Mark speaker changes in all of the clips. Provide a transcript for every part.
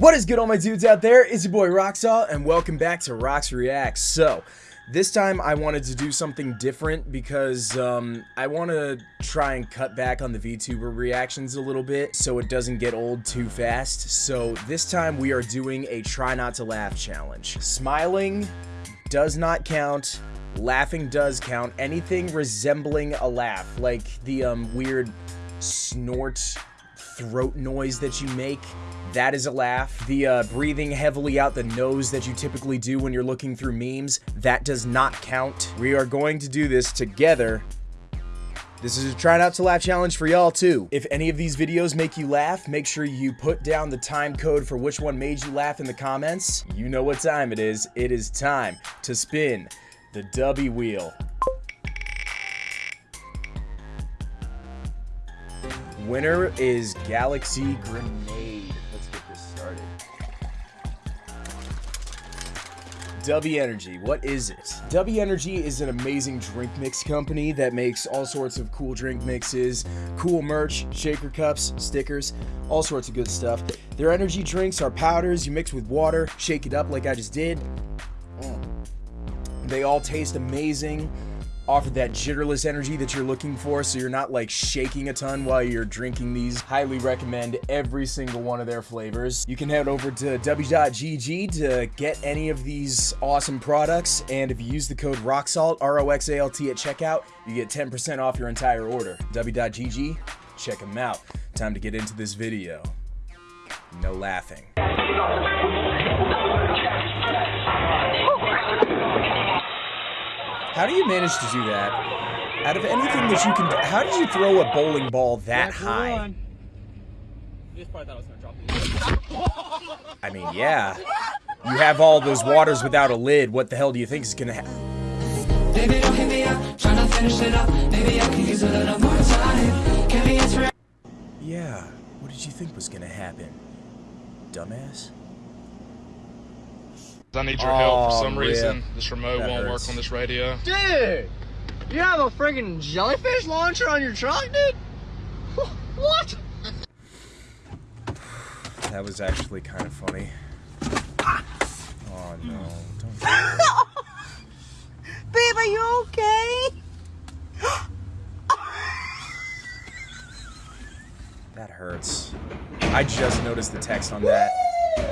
Speaker 1: What is good all my dudes out there? It's your boy Roxalt and welcome back to Rox Reacts. So, this time I wanted to do something different because um, I want to try and cut back on the VTuber reactions a little bit so it doesn't get old too fast. So this time we are doing a try not to laugh challenge. Smiling does not count. Laughing does count. Anything resembling a laugh, like the um, weird snort throat noise that you make that is a laugh. The uh, breathing heavily out the nose that you typically do when you're looking through memes, that does not count. We are going to do this together. This is a try not to laugh challenge for y'all too. If any of these videos make you laugh, make sure you put down the time code for which one made you laugh in the comments. You know what time it is. It is time to spin the W wheel. Winner is Galaxy Grenade. Let's get this started. W Energy, what is it? W Energy is an amazing drink mix company that makes all sorts of cool drink mixes, cool merch, shaker cups, stickers, all sorts of good stuff. Their energy drinks are powders you mix with water, shake it up like I just did. Mm. They all taste amazing offer that jitterless energy that you're looking for so you're not like shaking a ton while you're drinking these. Highly recommend every single one of their flavors. You can head over to w.gg to get any of these awesome products and if you use the code ROXALT, R-O-X-A-L-T at checkout, you get 10% off your entire order. w.gg, check them out. Time to get into this video. No laughing. How do you manage to do that? Out of anything that you can, do, how did you throw a bowling ball that high? I mean, yeah. You have all those waters without a lid. What the hell do you think is gonna happen? Yeah. What did you think was gonna happen, dumbass?
Speaker 2: I need your help. For oh, some reason, this remote
Speaker 1: That
Speaker 2: won't
Speaker 1: hurts.
Speaker 2: work on this radio.
Speaker 3: Dude, you have a friggin' jellyfish launcher on your truck, dude? What?
Speaker 1: That was actually kind of funny. Oh no! Don't.
Speaker 3: Babe, are you okay?
Speaker 1: That hurts. I just noticed the text on that.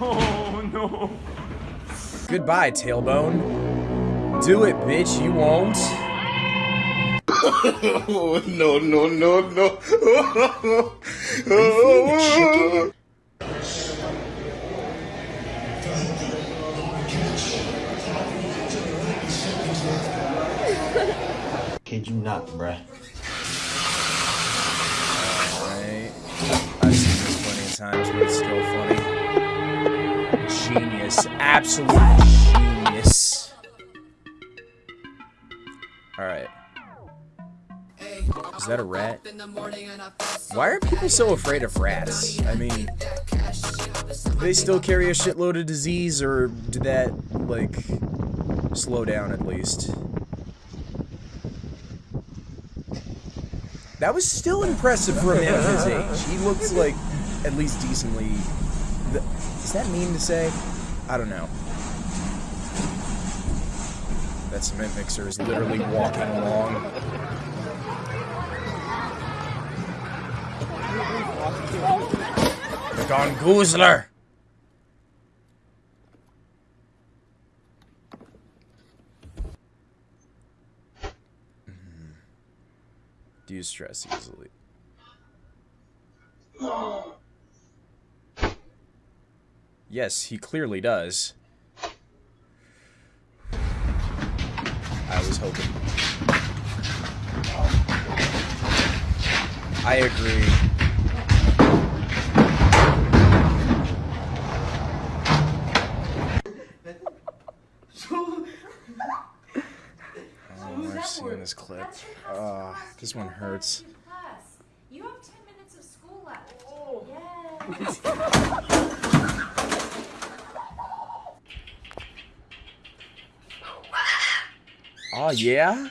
Speaker 3: Oh no.
Speaker 1: Goodbye, tailbone. Do it, bitch. You won't.
Speaker 4: Oh, no, no, no, no.
Speaker 1: Are you chicken?
Speaker 5: Kid you not, bruh.
Speaker 1: Right. I've seen this plenty of times, but it's Genius. Absolute genius. Alright. Is that a rat? Why are people so afraid of rats? I mean, they still carry a shitload of disease, or did that, like, slow down at least? That was still impressive for a man of his age. He looks like at least decently. Is that mean to say? I don't know. That cement mixer is literally walking along. The Gongoozler! Mm-hmm. Do you stress easily? Yes, he clearly does. I was hoping. I agree. Oh, I've seen this clip.
Speaker 6: That's your class
Speaker 1: Ah, this one hurts.
Speaker 6: to do class. You have 10 minutes of school left.
Speaker 3: Oh.
Speaker 6: Yes.
Speaker 1: Oh, yeah?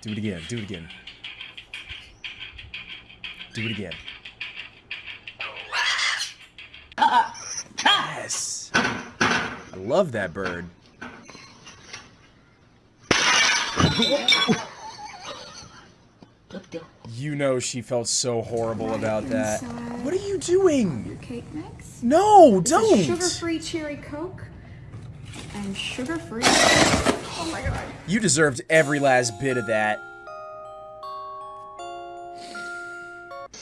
Speaker 1: Do it again. Do it again. Do it again. Yes! I love that bird. You know she felt so horrible about that. What are you doing?
Speaker 6: Your cake mix?
Speaker 1: No, don't!
Speaker 6: Sugar-free cherry coke? And sugar-free. Oh my god.
Speaker 1: You deserved every last bit of that.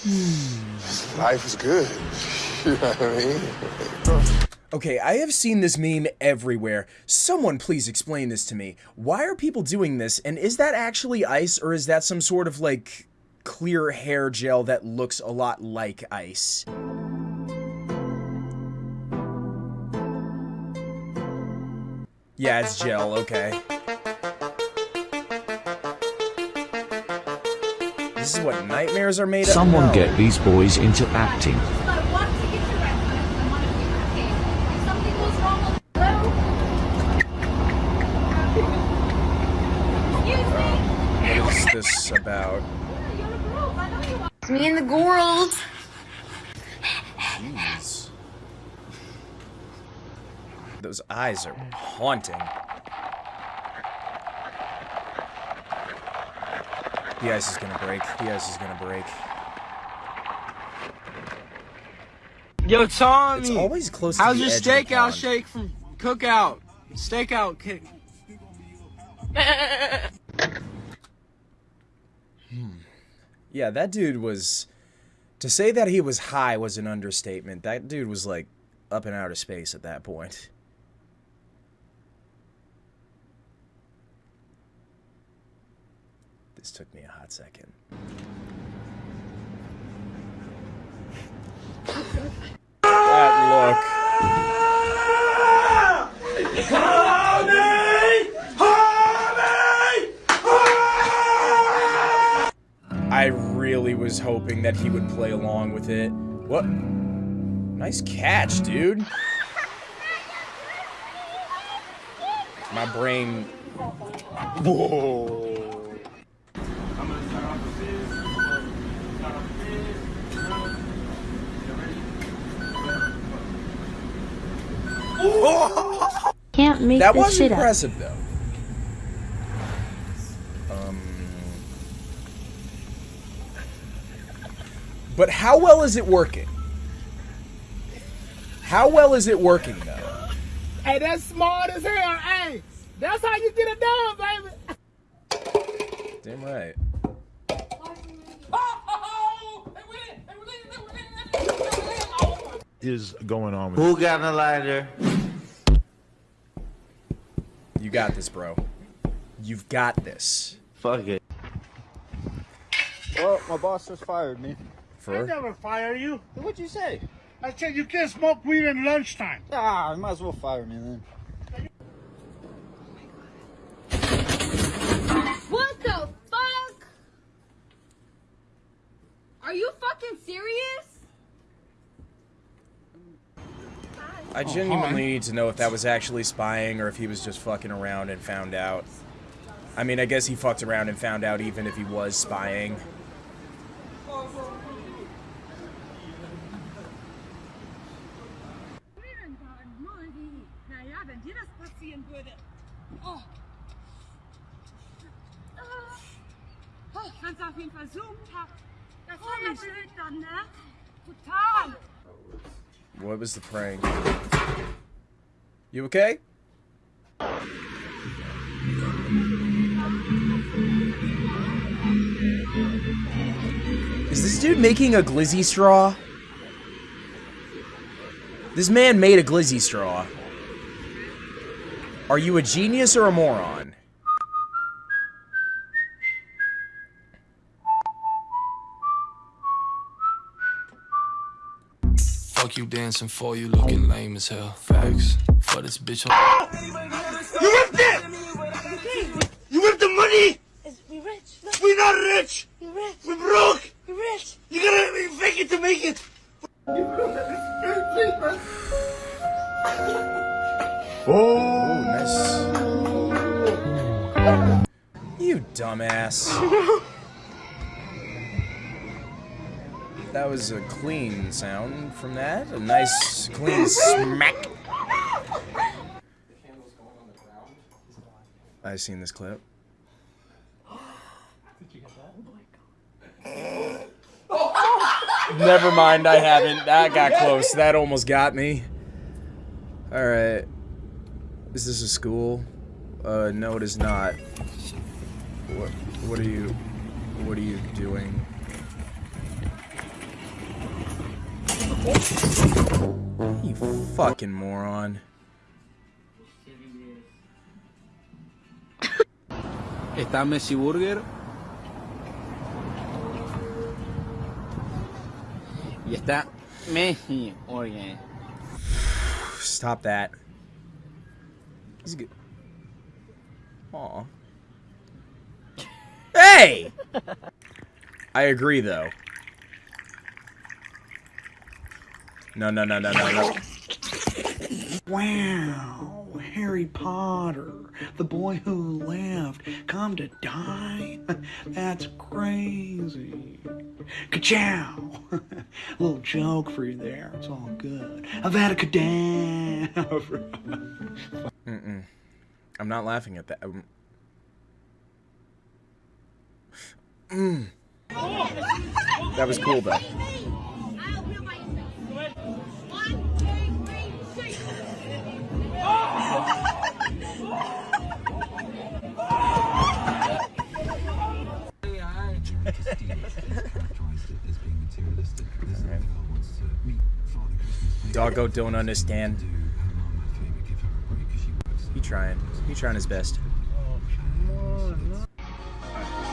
Speaker 1: Hmm.
Speaker 5: Life is good. You know what I mean?
Speaker 1: Okay, I have seen this meme everywhere. Someone please explain this to me. Why are people doing this, and is that actually ice, or is that some sort of, like, clear hair gel that looks a lot like ice? Yeah, it's gel, okay. This is what nightmares are made of?
Speaker 7: Someone
Speaker 1: No.
Speaker 7: get these boys into acting.
Speaker 6: I want to get your reference. I want to be your cake. If something goes wrong with Hello? Excuse me?
Speaker 1: What is this about?
Speaker 6: You're a girl. I know you are. It's me and the girls.
Speaker 1: Jeez. Those eyes are haunting. The ice is gonna break. The ice is gonna break.
Speaker 3: Yo, Tommy.
Speaker 1: It's always close to
Speaker 3: How's
Speaker 1: the
Speaker 3: your
Speaker 1: edge of the
Speaker 3: stakeout
Speaker 1: pond.
Speaker 3: shake from Cookout? Stakeout kick. hmm.
Speaker 1: Yeah, that dude was. To say that he was high was an understatement. That dude was like up in outer space at that point. This took me a hot second. that look. I really was hoping that he would play along with it. What? Nice catch, dude. My brain. Whoa.
Speaker 8: Can't make
Speaker 1: That
Speaker 8: this
Speaker 1: was
Speaker 8: shit up.
Speaker 1: impressive, though. Um. But how well is it working? How well is it working, though?
Speaker 3: Hey, that's smart as hell. Hey, that's how you get it done, baby.
Speaker 1: Damn right.
Speaker 9: Is going on with
Speaker 10: Who got a lighter?
Speaker 1: You got this, bro. You've got this.
Speaker 10: Fuck it.
Speaker 11: Well, my boss just fired me.
Speaker 1: For
Speaker 11: never fire you. What'd you say? I said you can't smoke weed in lunchtime. Ah, you might as well fire me then.
Speaker 6: What the fuck? Are you fucking serious?
Speaker 1: I oh, genuinely need to know if that was actually spying or if he was just fucking around and found out. I mean, I guess he fucked around and found out even if he was spying.
Speaker 12: Naja, wenn dir das passieren würde. Oh. Oh, kannst auf jeden Fall zoomen. Das war ja blöd dann, ne? Total.
Speaker 1: What was the prank? You okay? Is this dude making a glizzy straw? This man made a glizzy straw. Are you a genius or a moron?
Speaker 13: Fuck you dancing for you looking lame as hell. Facts. For this bitch.
Speaker 4: You ripped it! You ripped the money!
Speaker 12: We rich. Look,
Speaker 4: We're not rich!
Speaker 12: you rich.
Speaker 4: We're broke!
Speaker 12: You rich.
Speaker 4: You gotta fake it to make it!
Speaker 1: Oh, nice. You dumbass. that was a clean sound from that. A nice, clean smack. I've seen this clip. Never mind, I haven't. That got close. That almost got me. Alright. Is this a school? Uh, no it is not. What, what are you, what are you doing? You fucking moron.
Speaker 9: ¿Está Messi Burger? Y está Messi Burger.
Speaker 1: Stop that. He's good. Aw. Hey! I agree, though. No, no, no, no, no, no.
Speaker 10: Wow, Harry Potter, the boy who left, come to die? That's crazy. Ka-chow! Little joke for you there, it's all good. Avada Kedavra.
Speaker 1: Mm-mm. I'm not laughing at that. Mm. That was cool, though. Doggo don't understand. He trying. He trying his best.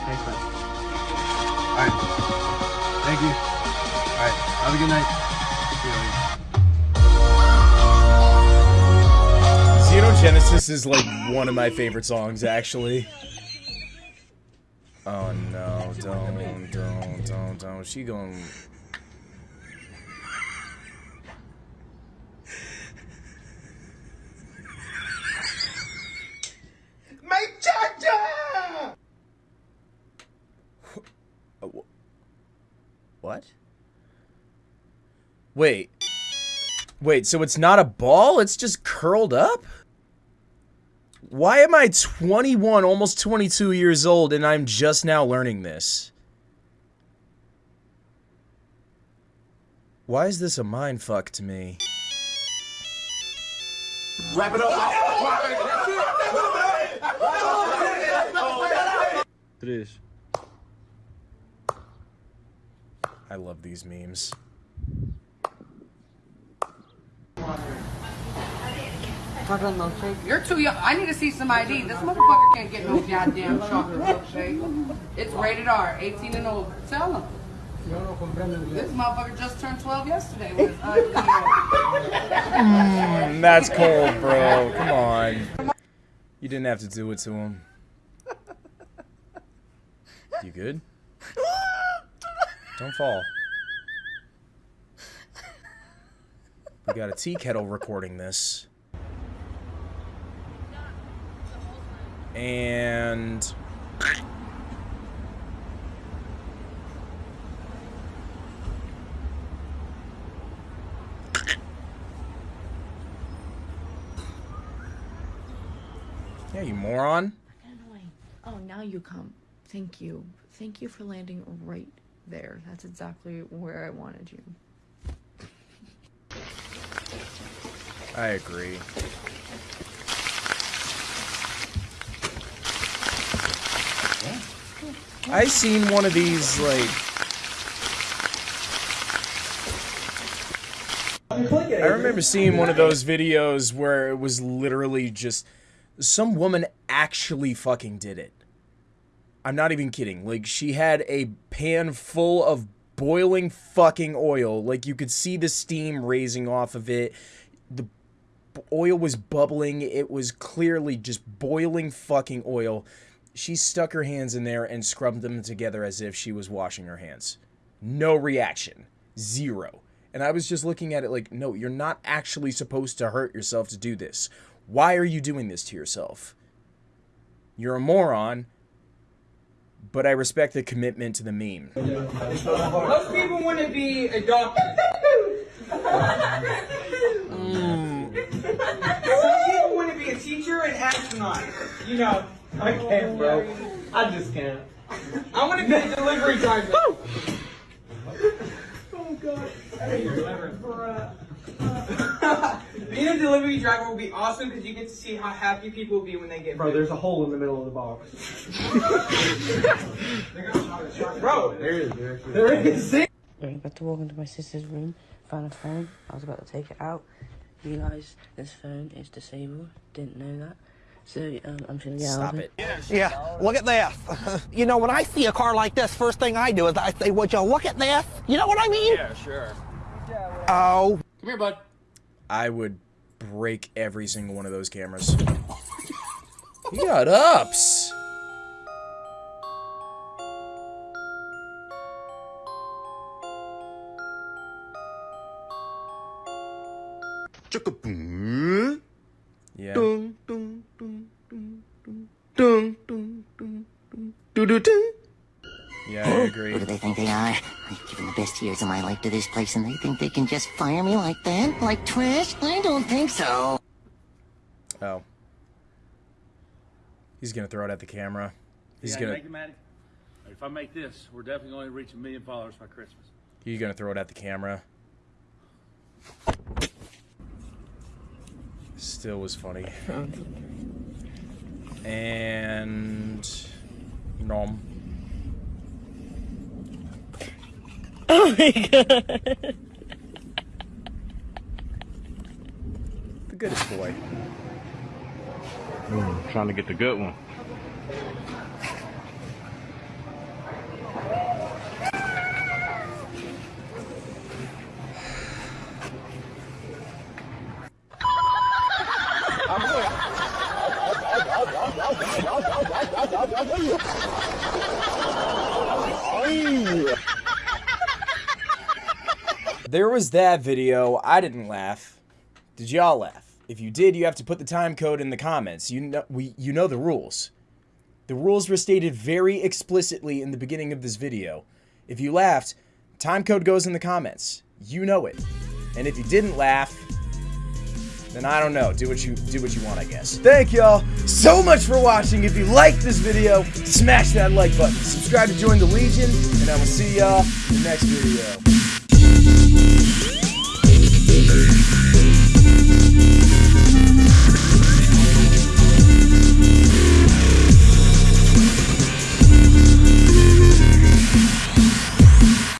Speaker 11: Thanks, man. Alright. Thank you. Alright. Have a good night.
Speaker 1: Xenogenesis is like one of my favorite songs, actually. Oh no, don't, don't, don't, don't. She going
Speaker 4: My cha-cha!
Speaker 1: What? Wait. Wait, so it's not a ball? It's just curled up? Why am I 21, almost 22 years old, and I'm just now learning this? Why is this a mind fuck to me?
Speaker 4: Wrap it up.
Speaker 1: Três. I love these memes.
Speaker 14: Chocolate milkshake. You're too young. I need to see some ID. This motherfucker can't get no goddamn chocolate milkshake. It's rated R, 18 and over. Tell him. This motherfucker just turned 12 yesterday
Speaker 1: mm, That's cold, bro. Come on. You didn't have to do it to him. You good? Don't fall. We got a tea kettle recording this. And... Yeah, you moron.
Speaker 6: Oh, now you come. Thank you. Thank you for landing right there. That's exactly where I wanted you.
Speaker 1: I agree. I seen one of these like I remember seeing one of those videos where it was literally just some woman actually fucking did it. I'm not even kidding. Like she had a pan full of boiling fucking oil. Like you could see the steam raising off of it. The oil was bubbling. It was clearly just boiling fucking oil. She stuck her hands in there and scrubbed them together as if she was washing her hands. No reaction. Zero. And I was just looking at it like, no, you're not actually supposed to hurt yourself to do this. Why are you doing this to yourself? You're a moron, but I respect the commitment to the meme.
Speaker 15: Most people want to be a doctor. mm. Some people want to be a teacher and astronaut. You know, I can't, bro. I just can't. I want to be a delivery driver. oh god. Being a delivery driver will be awesome because you get to see how happy people will be when they get. Bro, there's a hole in the middle of the box. Bro, there is. There is.
Speaker 16: Right, about to walk into my sister's room, found a phone. I was about to take it out. You guys, this phone is disabled. Didn't know that. So um, I'm just gonna get out of it.
Speaker 17: Yeah, look at this. you know, when I see a car like this, first thing I do is I say, would you look at this? You know what I mean?
Speaker 2: Yeah, sure.
Speaker 17: Oh.
Speaker 2: Come here, bud.
Speaker 1: I would break every single one of those cameras. he got ups. Yeah.
Speaker 5: Dun, dun, dun, dun, dun, dun, dun, dun, dun, dun, dun, dun.
Speaker 1: Yeah, I agree.
Speaker 18: Who do they think they are? I've given the best years of my life to this place and they think they can just fire me like that? Like trash? I don't think so.
Speaker 1: Oh. He's gonna throw it at the camera. He's
Speaker 11: yeah,
Speaker 1: gonna
Speaker 11: Make it, Maddie? If I make this, we're definitely going to reach a million followers by Christmas.
Speaker 1: he's gonna throw it at the camera. Still was funny. And nom.
Speaker 16: Oh my god.
Speaker 1: The goodest boy.
Speaker 19: Mm, trying to get the good one.
Speaker 1: There was that video. I didn't laugh. Did y'all laugh? If you did, you have to put the time code in the comments. You know we you know the rules. The rules were stated very explicitly in the beginning of this video. If you laughed, time code goes in the comments. You know it. And if you didn't laugh, then I don't know. Do what you do what you want, I guess. Thank y'all so much for watching. If you liked this video, smash that like button. Subscribe to join the Legion, and I will see y'all in the next video.